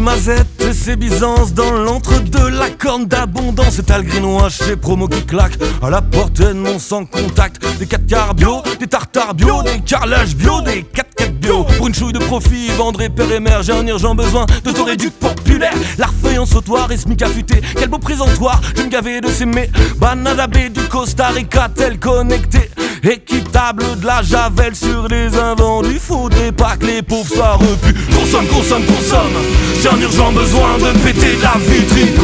Mazette et ses dans l'entre-deux, la corne d'abondance et greenwash chez promo qui claque à la portée de mon sans contact. Des 4 quarts bio, des tartares bio, des carrelages bio, des 4 4 bio. Pour une chouille de profit, vendre et père et mère, j'ai un urgent besoin de ton réduc populaire. L'arfeuille en sautoir et smic affûté, quel beau présentoir, je me gavais de s'aimer. Banana B du Costa Rica, tel connecté. Équitable de la javel sur les invendus Faudrait pas que les pauvres soient repus. Consomme, consomme, consomme. J'ai un urgent besoin de péter la vitrine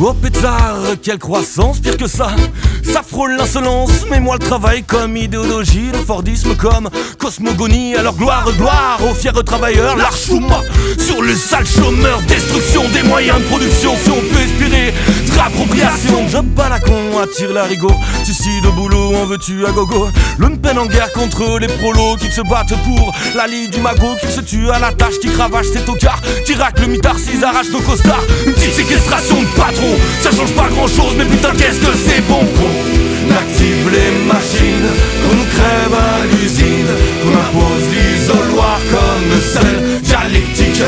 Oh pétard, quelle croissance, pire que ça. Ça frôle l'insolence, mais moi le travail comme idéologie Le Fordisme comme cosmogonie. Alors gloire, gloire aux fiers travailleurs L'archouma sur le sale chômeur Destruction des moyens de production. Si on peut espérer de réappropriation Job pas la con, attire l'arigot Suicide au boulot, en veux-tu à gogo? Lumpen en guerre contre les prolos Qui se battent pour la lie du magot Qui se tue à la tâche, qui cravache ses tocards Qui racle le mitard, s'ils arrachent nos costards. Une petite séquestration de patron Ça change pas grand chose, mais putain qu'est-ce que c'est bon Qu'on active les machines Qu'on nous crève à l'usine. Qu'on impose l'isoloir comme seule dialectique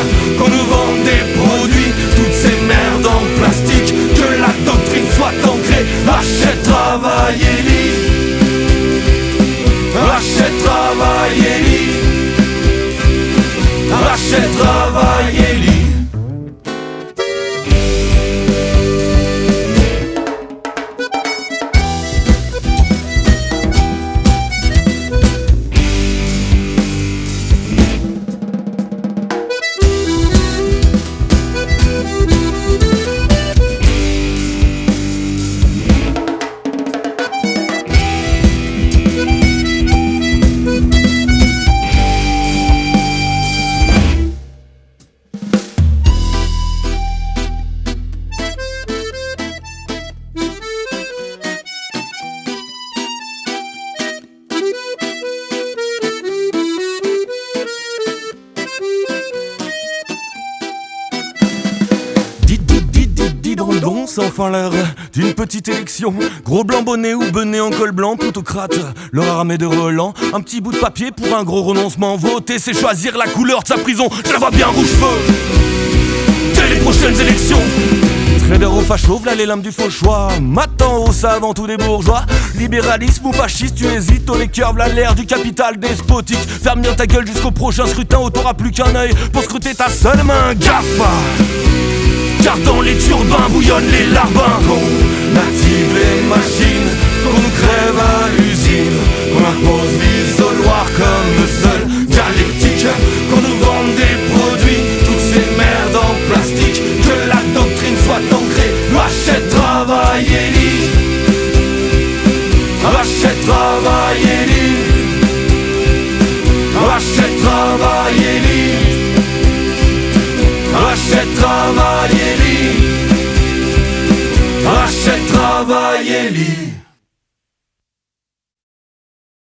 c'est enfin l'heure d'une petite élection. Gros blanc bonnet ou bonnet en col blanc, plutocrate, leur armée de relents. Un petit bout de papier pour un gros renoncement. Voter, c'est choisir la couleur de sa prison. Je la vois bien rouge feu. Dès les prochaines élections. Trader au facho, v'là les lames du faux choix. Matin au savant tous des bourgeois. Libéralisme ou fasciste, tu hésites. Au les cœurs, v'là l'air du capital despotique. Ferme bien ta gueule jusqu'au prochain scrutin. Où t'auras plus qu'un œil pour scruter ta seule main. Gaffe! Car les turbins bouillonnent les larbins. Qu'on active les machines Qu'on nous crève à l'usine. Qu'on impose l'isoloir comme seule dialectique. Qu'on nous vende des produits Toutes ces merdes en plastique. Que la doctrine soit ancrée Achète, travail lit. Achète, travail lit. Achète, travail travail et lit Achète, travail lit